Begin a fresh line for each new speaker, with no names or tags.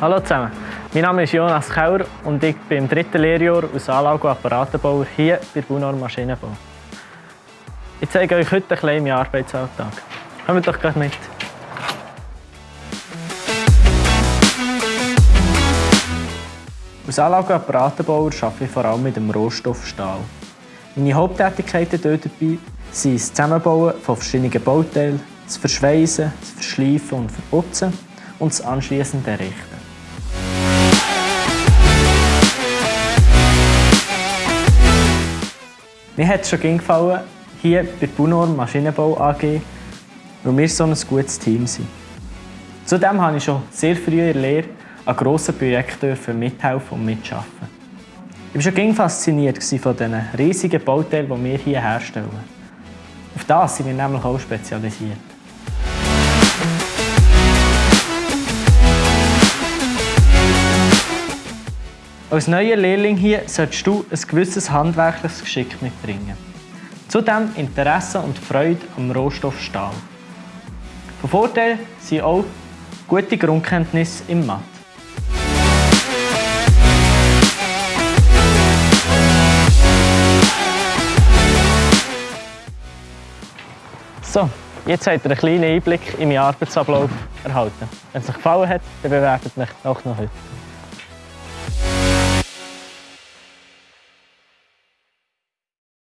Hallo zusammen, mein Name ist Jonas Kauer und ich bin im dritten Lehrjahr als Anlage- und Apparatenbauer hier bei Bunor Maschinenbau. Ich zeige euch heute ein bisschen meinen Arbeitsalltag. Kommt doch gleich mit. Als Anlage- und Apparatenbauer arbeite ich vor allem mit dem Rohstoff Stahl. Meine Haupttätigkeiten dabei sind das Zusammenbauen von verschiedenen Bauteilen, das Verschweißen, das Verschleifen und Verputzen und das anschließende Errichten. Mir hat es schon gefallen, hier bei Bunor Maschinenbau AG, weil wir so ein gutes Team sind. Zudem habe ich schon sehr früh in der Lehre an grossen Projekten mithelfen und mitarbeiten. Ich war schon fasziniert von den riesigen Bauteilen, die wir hier herstellen. Auf das sind wir nämlich auch spezialisiert. Als neuer Lehrling hier solltest du ein gewisses handwerkliches Geschick mitbringen. Zudem Interesse und Freude am Rohstoff Stahl. Von Vorteil sind auch gute Grundkenntnisse im Mathe. So, jetzt habt ihr einen kleinen Einblick in meinen Arbeitsablauf erhalten. Wenn es euch gefallen hat, dann bewertet mich auch noch heute.